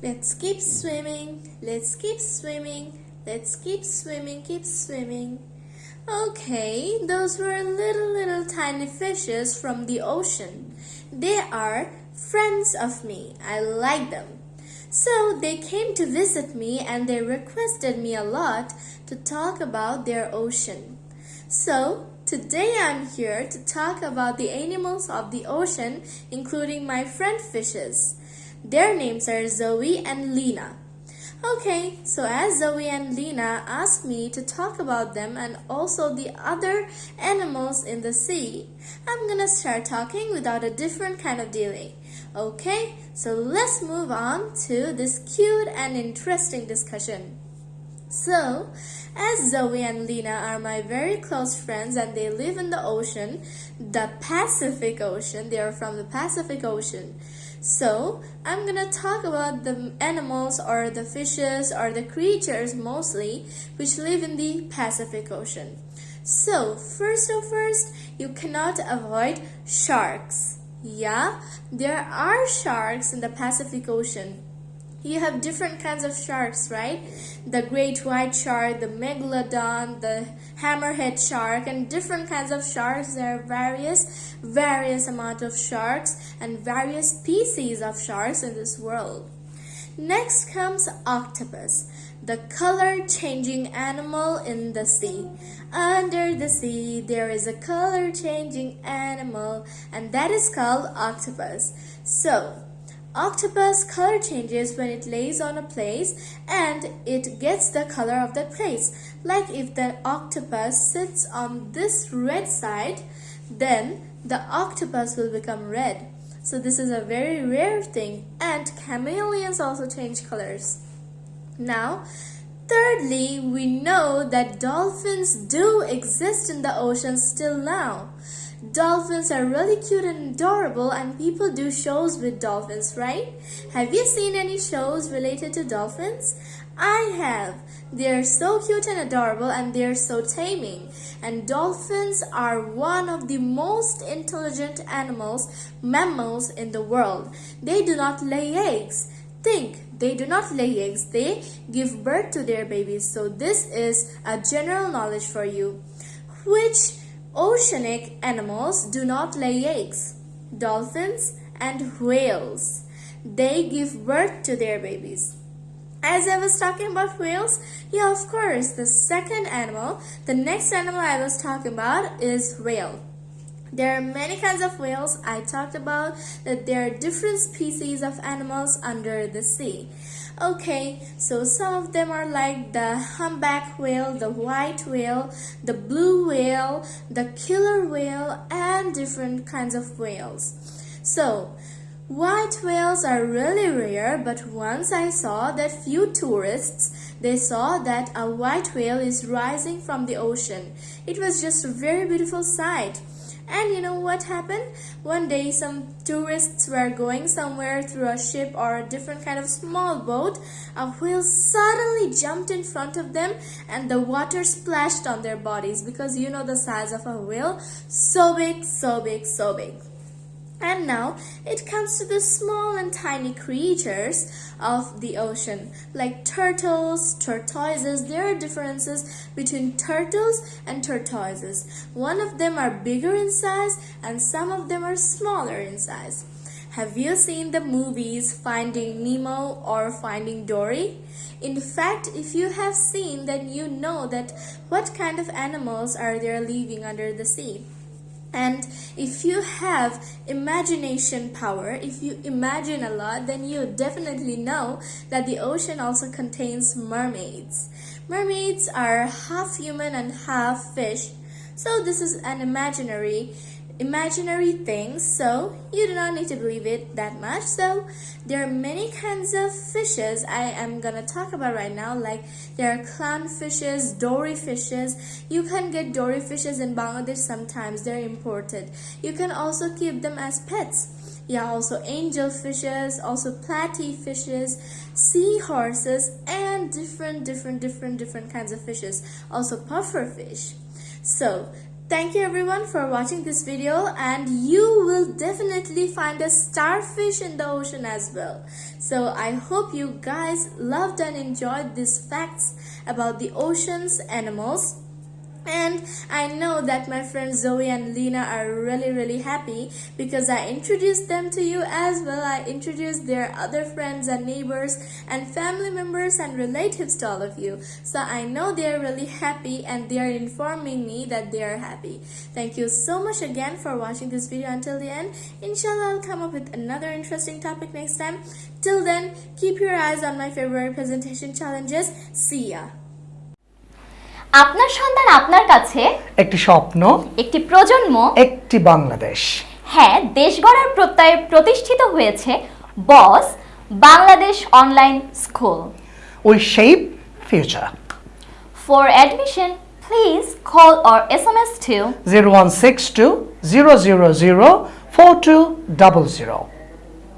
Let's keep swimming, let's keep swimming, let's keep swimming, keep swimming. Okay, those were little, little tiny fishes from the ocean. They are friends of me. I like them. So they came to visit me and they requested me a lot to talk about their ocean. So today I'm here to talk about the animals of the ocean, including my friend fishes. Their names are Zoe and Lena. Okay, so as Zoe and Lena asked me to talk about them and also the other animals in the sea, I'm gonna start talking without a different kind of delay. Okay, so let's move on to this cute and interesting discussion. So, as Zoe and Lena are my very close friends and they live in the ocean, the Pacific Ocean, they are from the Pacific Ocean. So, I'm gonna talk about the animals or the fishes or the creatures mostly which live in the Pacific Ocean. So, first of first, you cannot avoid sharks. Yeah, there are sharks in the Pacific Ocean. You have different kinds of sharks, right? The great white shark, the megalodon, the hammerhead shark, and different kinds of sharks. There are various, various amount of sharks and various species of sharks in this world. Next comes octopus, the color changing animal in the sea. Under the sea, there is a color changing animal, and that is called octopus. So, Octopus color changes when it lays on a place and it gets the color of that place. Like if the octopus sits on this red side, then the octopus will become red. So this is a very rare thing and chameleons also change colors. Now, thirdly, we know that dolphins do exist in the ocean still now. Dolphins are really cute and adorable and people do shows with dolphins, right? Have you seen any shows related to dolphins? I have. They're so cute and adorable and they're so taming. And dolphins are one of the most intelligent animals, mammals in the world. They do not lay eggs. Think, they do not lay eggs. They give birth to their babies. So this is a general knowledge for you. Which Oceanic animals do not lay eggs. Dolphins and whales. They give birth to their babies. As I was talking about whales, yeah, of course, the second animal, the next animal I was talking about is whale. There are many kinds of whales. I talked about that there are different species of animals under the sea. Okay, so some of them are like the humpback whale, the white whale, the blue whale, the killer whale, and different kinds of whales. So, White whales are really rare, but once I saw that few tourists, they saw that a white whale is rising from the ocean. It was just a very beautiful sight. And you know what happened? One day some tourists were going somewhere through a ship or a different kind of small boat. A whale suddenly jumped in front of them and the water splashed on their bodies because you know the size of a whale. So big, so big, so big. And now it comes to the small and tiny creatures of the ocean, like turtles, tortoises. There are differences between turtles and tortoises. One of them are bigger in size and some of them are smaller in size. Have you seen the movies Finding Nemo or Finding Dory? In fact, if you have seen, then you know that what kind of animals are there living under the sea. And if you have imagination power, if you imagine a lot, then you definitely know that the ocean also contains mermaids. Mermaids are half human and half fish. So this is an imaginary imaginary things so you do not need to believe it that much so there are many kinds of fishes i am gonna talk about right now like there are clown fishes, dory fishes. You can get dory fishes in bangladesh sometimes they're imported. You can also keep them as pets. Yeah also angel fishes also platy fishes seahorses and different different different different kinds of fishes. Also puffer fish so Thank you everyone for watching this video and you will definitely find a starfish in the ocean as well. So I hope you guys loved and enjoyed these facts about the ocean's animals. And I know that my friends Zoe and Lena are really really happy because I introduced them to you as well. I introduced their other friends and neighbors and family members and relatives to all of you. So I know they are really happy and they are informing me that they are happy. Thank you so much again for watching this video until the end. Inshallah I'll come up with another interesting topic next time. Till then, keep your eyes on my February presentation challenges. See ya. আপনার সন্তান আপনার কাছে? একটি স্বপ্ন একটি প্রজন্ম? একটি বাংলাদেশ। হ্যাঁ দেশ গড়ার প্রত্যয়ে প্রতিষ্ঠিত হয়েছে Boss Bangladesh online school. We shape future for admission please call or S M S to zero one six two zero zero zero four two double zero